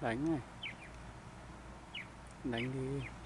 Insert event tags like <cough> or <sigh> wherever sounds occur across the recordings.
đánh này. Đánh đi.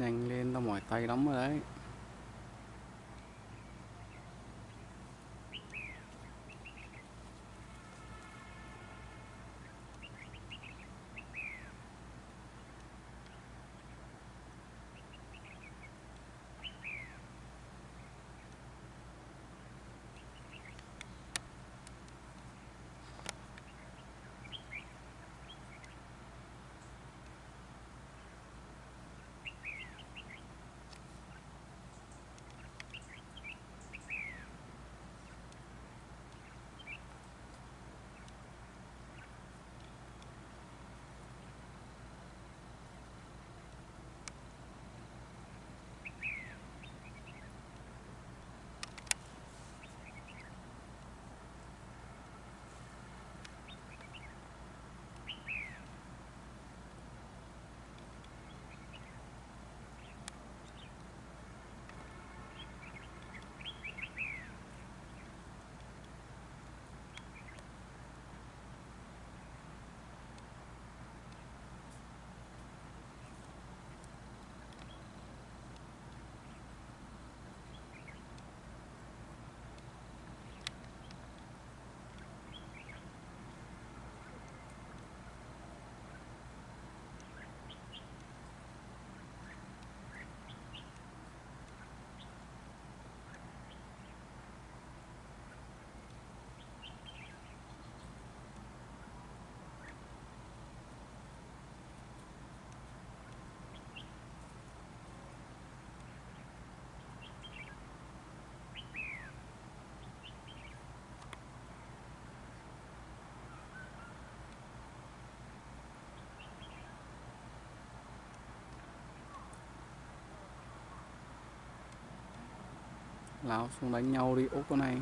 Nhanh lên tao mỏi tay lắm rồi đấy. Lao xuống đánh nhau đi ốp con này.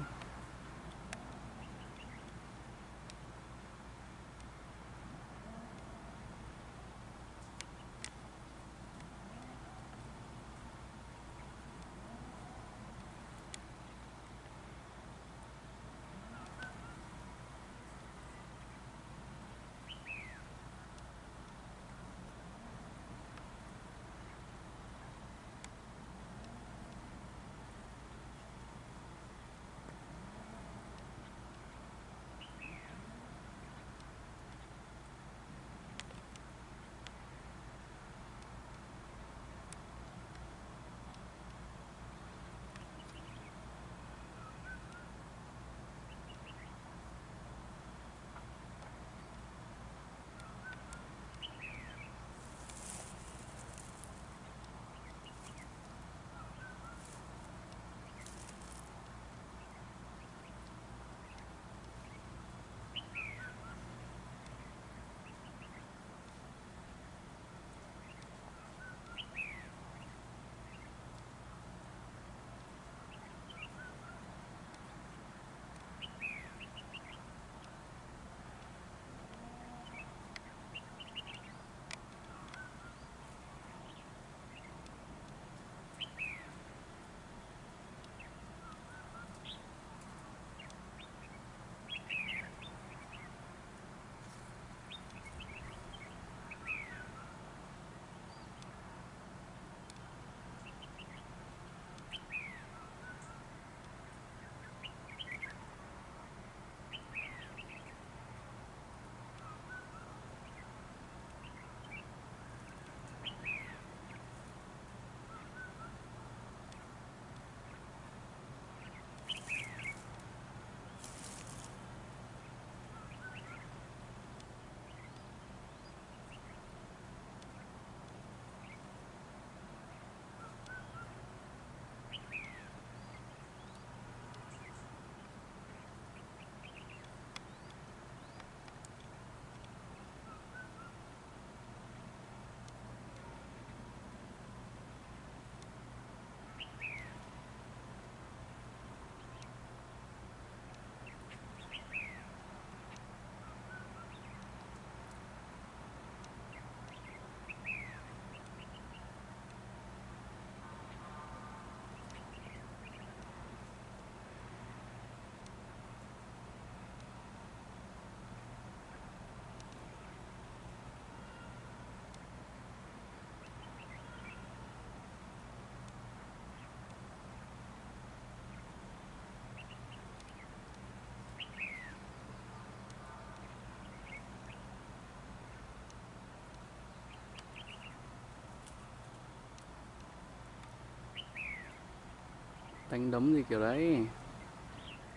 Đánh đấm gì kiểu đấy.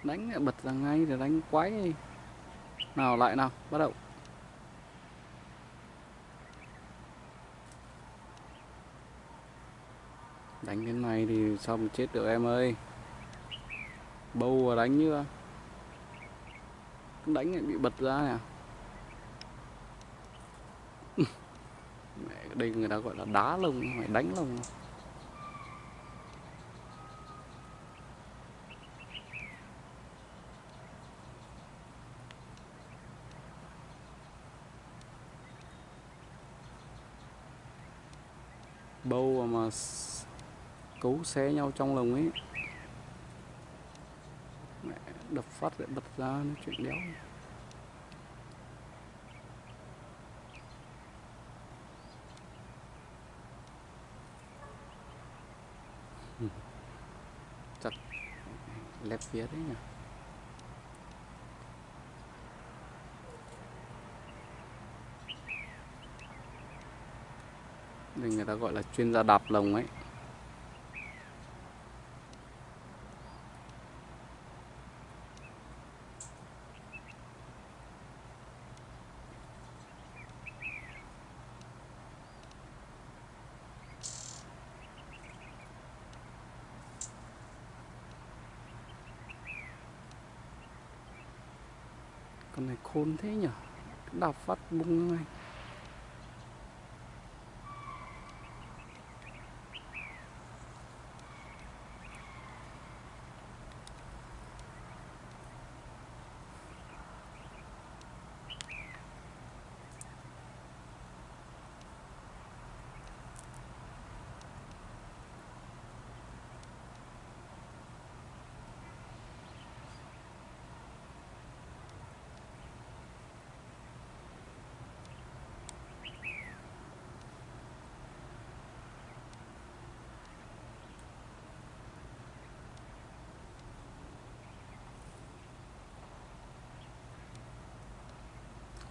Đánh lại bật ra ngay rồi đánh quái. Nào lại nào bắt đầu. Đánh cái này thì sao mà chết được em ơi? Bâu và đánh như đánh lại bị bật ra nè à? <laughs> Mẹ, đây người ta gọi là đá lông phải đánh lông bâu mà cứu xé nhau trong lồng ấy. Mẹ, đập phát lại bật ra nó chuyện đéo <laughs> chặt lép phía đấy nhỉ. Đây người ta gọi là chuyên gia đạp lồng ấy. Con này khôn thế nhở, đạp phát bung ngay.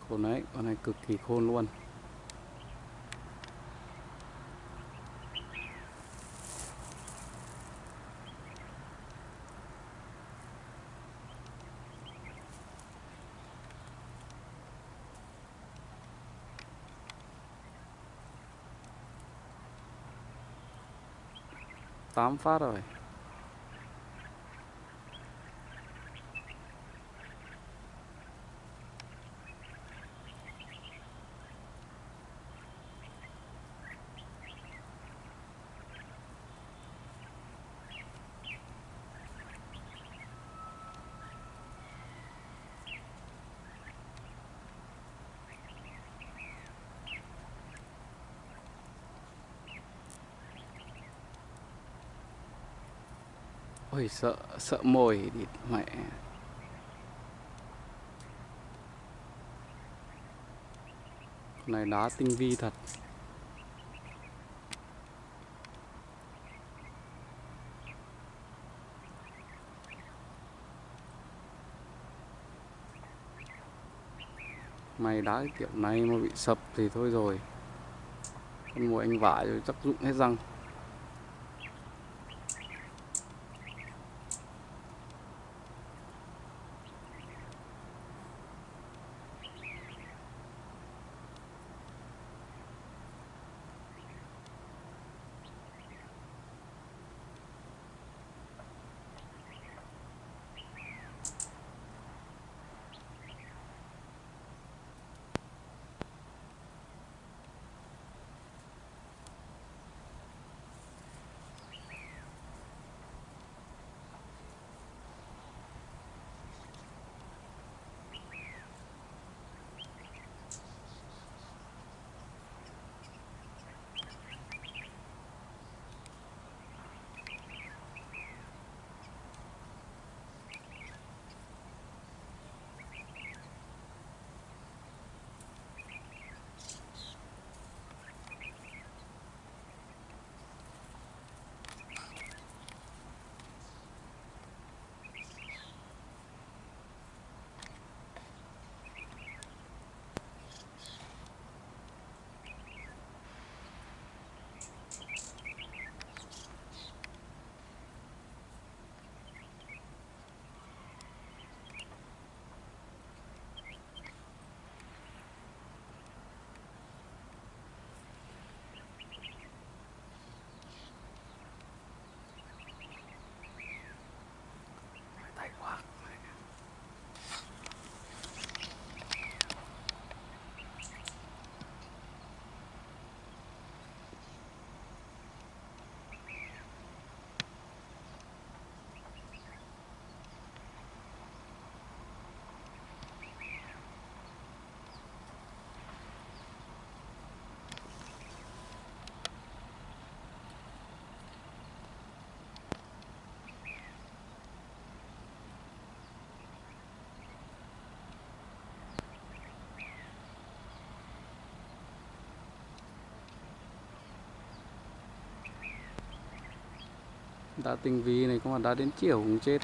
Khôn đấy, con này cực kỳ khôn luôn. tám phát rồi Ôi, sợ sợ mồi địt mẹ. Con này đá tinh vi thật. Mày đá kiểu này mà bị sập thì thôi rồi. Con mồi anh vả rồi, chắc dụng hết răng. Đá tinh vi này có mà đá đến chiều cũng chết.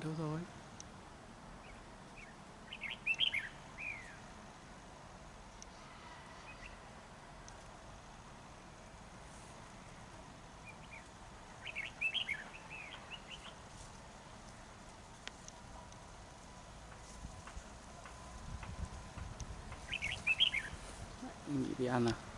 Đâu rồi? Mình bị ăn à?